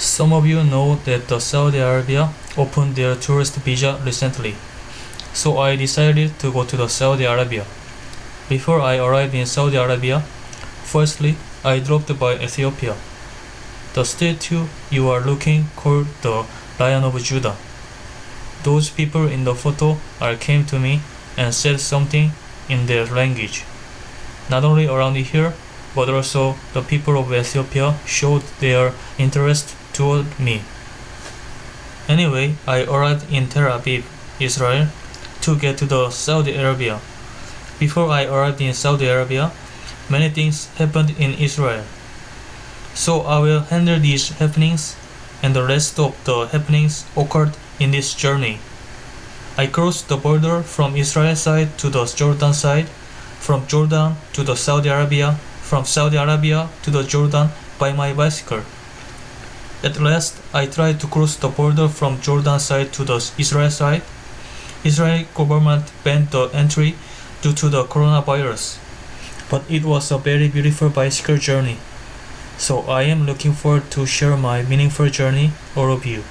Some of you know that the Saudi Arabia opened their tourist visa recently. So I decided to go to the Saudi Arabia. Before I arrived in Saudi Arabia, firstly I dropped by Ethiopia. The statue you are looking called the Lion of Judah. Those people in the photo are came to me and said something in their language. Not only around here, but also the people of Ethiopia showed their interest toward me. Anyway, I arrived in Tel Aviv, Israel, to get to the Saudi Arabia. Before I arrived in Saudi Arabia, many things happened in Israel. So I will handle these happenings and the rest of the happenings occurred in this journey. I crossed the border from Israel side to the Jordan side, from Jordan to the Saudi Arabia, from Saudi Arabia to the Jordan by my bicycle. At last, I tried to cross the border from Jordan side to the Israel side. Israel government banned the entry due to the coronavirus. But it was a very beautiful bicycle journey. So I am looking forward to share my meaningful journey all of you.